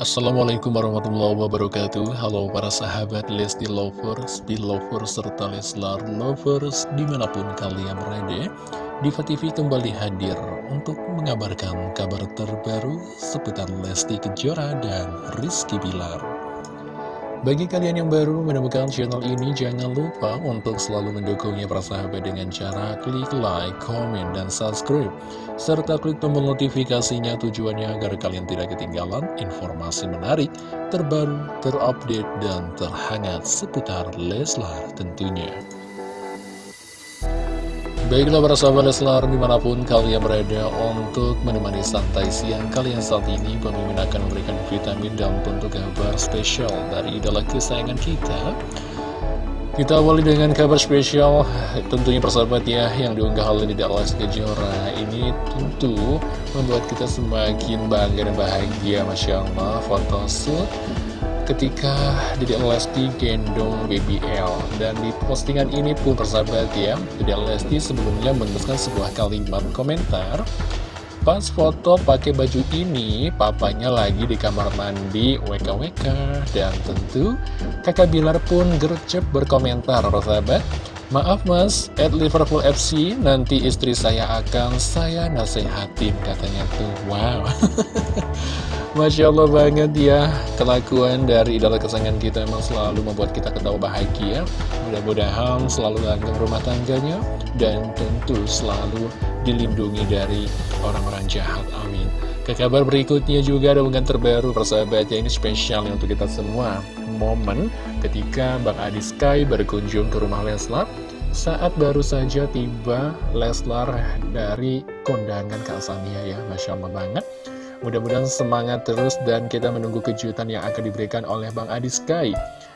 Assalamualaikum warahmatullahi wabarakatuh. Halo para sahabat Lesti Lovers, Belovers, serta Leslar Lovers di mana pun kalian berada Diva TV kembali hadir untuk mengabarkan kabar terbaru seputar Lesti Kejora dan Rizky Bilar bagi kalian yang baru menemukan channel ini, jangan lupa untuk selalu mendukungnya persahabat dengan cara klik like, comment, dan subscribe. Serta klik tombol notifikasinya tujuannya agar kalian tidak ketinggalan informasi menarik, terbaru, terupdate, dan terhangat seputar Leslar tentunya. Baiklah para sahabat Leslar di mana pun kalian berada untuk menemani santai siang kalian saat ini Pemimpin akan memberikan vitamin dan tentu kabar spesial dari idola kesayangan kita. Kita awali dengan kabar spesial tentunya persahabat ya yang diunggah oleh Dede Alas Kejora. Ini tentu membuat kita semakin bangga dan bahagia Masya Allah foto shoot ketika Dede Lesti gendong BBL dan di postingan ini pun persahabat ya Dede Lesti sebelumnya menuliskan sebuah kalimat komentar. Pas foto pakai baju ini papanya lagi di kamar mandi WKWK dan tentu kakak Bilar pun gercep berkomentar persahabat. Maaf mas, at Liverpool FC nanti istri saya akan saya nasehatin katanya tuh. Wow Masya Allah banget ya Kelakuan dari idola kesayangan kita memang selalu membuat kita ketawa bahagia. Mudah-mudahan selalu langgeng rumah tangganya Dan tentu selalu dilindungi dari orang-orang jahat Amin. Ke kabar berikutnya juga ada unggahan terbaru persahabatnya Ini spesial untuk kita semua. Momen ketika Bang Adi Sky berkunjung ke rumah Leslar saat baru saja tiba Leslar dari kondangan Kak Sania ya Masya Allah banget Mudah-mudahan semangat terus dan kita menunggu kejutan yang akan diberikan oleh Bang Adi Sky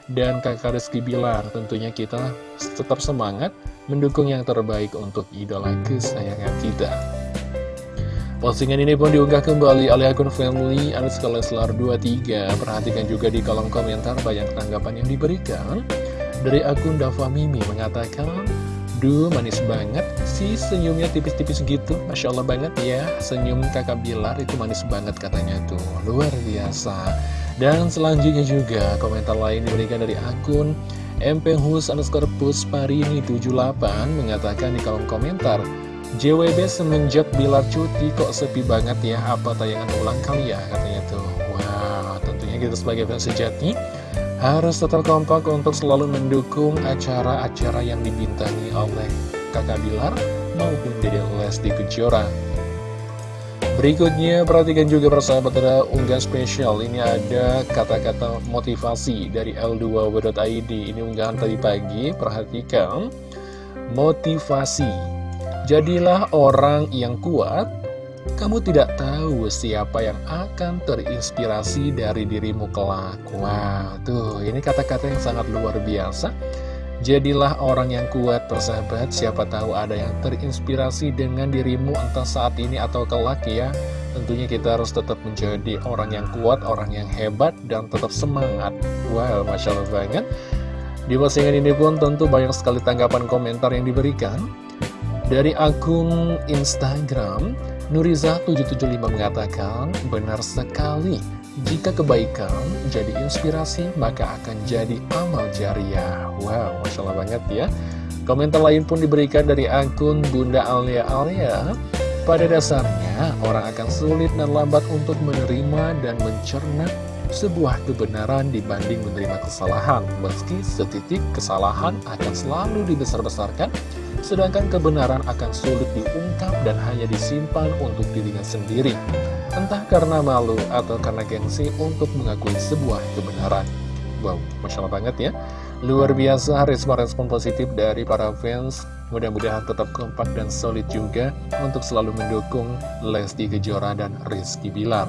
dan kakak Rizky Bilar. Tentunya kita tetap semangat mendukung yang terbaik untuk idola kesayangan kita. Postingan ini pun diunggah kembali oleh akun family Leslar 23. Perhatikan juga di kolom komentar banyak tanggapan yang diberikan. Dari akun Dava Mimi mengatakan, Duh, manis banget sih senyumnya tipis-tipis gitu. Masya Allah banget ya, senyum kakak Bilar itu manis banget katanya tuh. Luar biasa. Dan selanjutnya juga komentar lain diberikan dari akun MPHus underscore Pusparini 78 mengatakan di kolom komentar JWB semenjak Bilar cuti kok sepi banget ya apa tayangan ulang kali ya katanya tuh Wow tentunya kita sebagai fans sejati harus tetap kompak untuk selalu mendukung acara-acara yang dibintangi oleh kakak Bilar maupun Dede Lesti Kejora. Berikutnya, perhatikan juga persahabat ada unggah spesial. Ini ada kata-kata motivasi dari L2W.id. Ini unggahan tadi pagi, perhatikan. Motivasi. Jadilah orang yang kuat, kamu tidak tahu siapa yang akan terinspirasi dari dirimu kelak Wow, tuh ini kata-kata yang sangat luar biasa Jadilah orang yang kuat persahabat Siapa tahu ada yang terinspirasi dengan dirimu entah saat ini atau kelak ya. Tentunya kita harus tetap menjadi orang yang kuat, orang yang hebat, dan tetap semangat. Wow, Masya Allah banget. Di postingan ini pun tentu banyak sekali tanggapan komentar yang diberikan. Dari akun Instagram Nuriza775 mengatakan, benar sekali, jika kebaikan jadi inspirasi, maka akan jadi amal jariah. Wow, Masya Allah banget ya. Komentar lain pun diberikan dari akun Bunda Alia Alia. Pada dasarnya, orang akan sulit dan lambat untuk menerima dan mencerna sebuah kebenaran dibanding menerima kesalahan. Meski setitik kesalahan akan selalu dibesar-besarkan, sedangkan kebenaran akan sulit diungkap dan hanya disimpan untuk dirinya sendiri. Entah karena malu atau karena gengsi untuk mengakui sebuah kebenaran. Wow, Masya Allah banget ya. Luar biasa respon-respon positif dari para fans. Mudah-mudahan tetap kompak dan solid juga untuk selalu mendukung Lesti Kejora dan Rizky Bilar.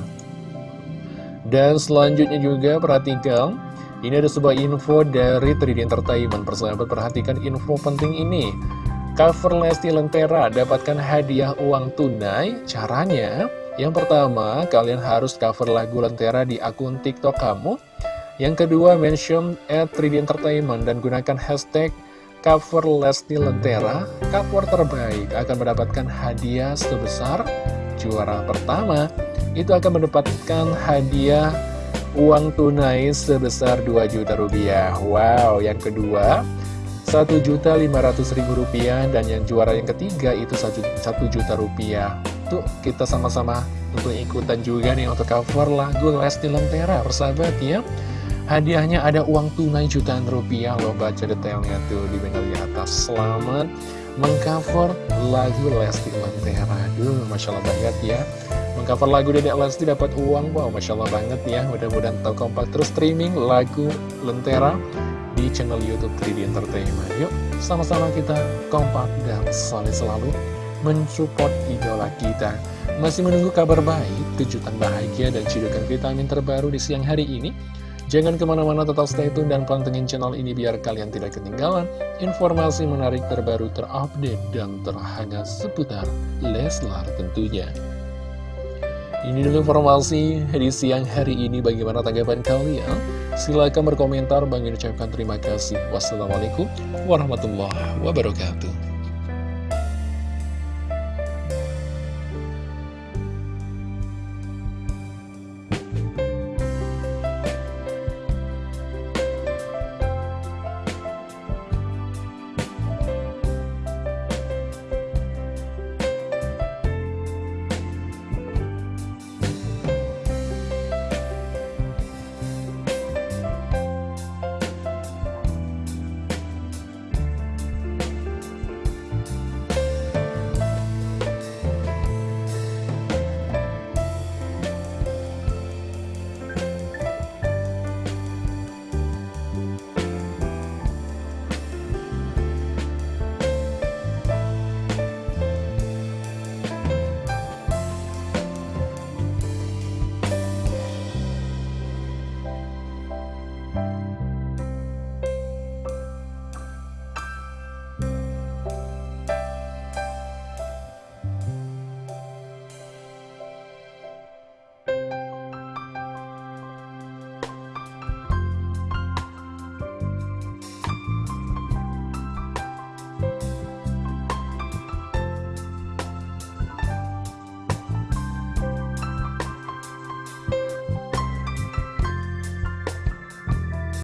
Dan selanjutnya juga perhatikan Ini ada sebuah info dari 3D Entertainment Persahabat perhatikan info penting ini Cover Lesti Lentera dapatkan hadiah uang tunai. Caranya, yang pertama, kalian harus cover lagu Lentera di akun TikTok kamu. Yang kedua, mention at 3D Entertainment dan gunakan hashtag cover Lesti Lentera. Cover terbaik akan mendapatkan hadiah sebesar juara pertama. Itu akan mendapatkan hadiah uang tunai sebesar 2 juta rupiah Wow, yang kedua 1 juta 500 ribu rupiah dan yang juara yang ketiga itu 1 juta rupiah Tuh kita sama-sama untuk ikutan juga nih untuk cover lagu Lesti Lentera persahabat ya Hadiahnya ada uang tunai jutaan rupiah. Loh baca detailnya tuh di banner di atas. Selamat mengcover lagu Lesti Lentera Aduh Masya Allah banget ya. Mengcover lagu Dedek Lesti dapat uang. Wow Masya Allah banget ya. Mudah-mudahan tahu kompak terus streaming lagu Lentera di channel Youtube 3D Entertainment. Yuk sama-sama kita kompak dan solid selalu mensupport idola kita. Masih menunggu kabar baik, kejutan bahagia dan cidukan vitamin terbaru di siang hari ini Jangan ke mana-mana tetap stay tune dan pantengin channel ini biar kalian tidak ketinggalan informasi menarik terbaru terupdate dan terhangat seputar Leslar tentunya. Ini dulu informasi di siang hari ini bagaimana tanggapan kalian? Silahkan berkomentar, bagi ucapkan terima kasih. Wassalamualaikum warahmatullahi wabarakatuh.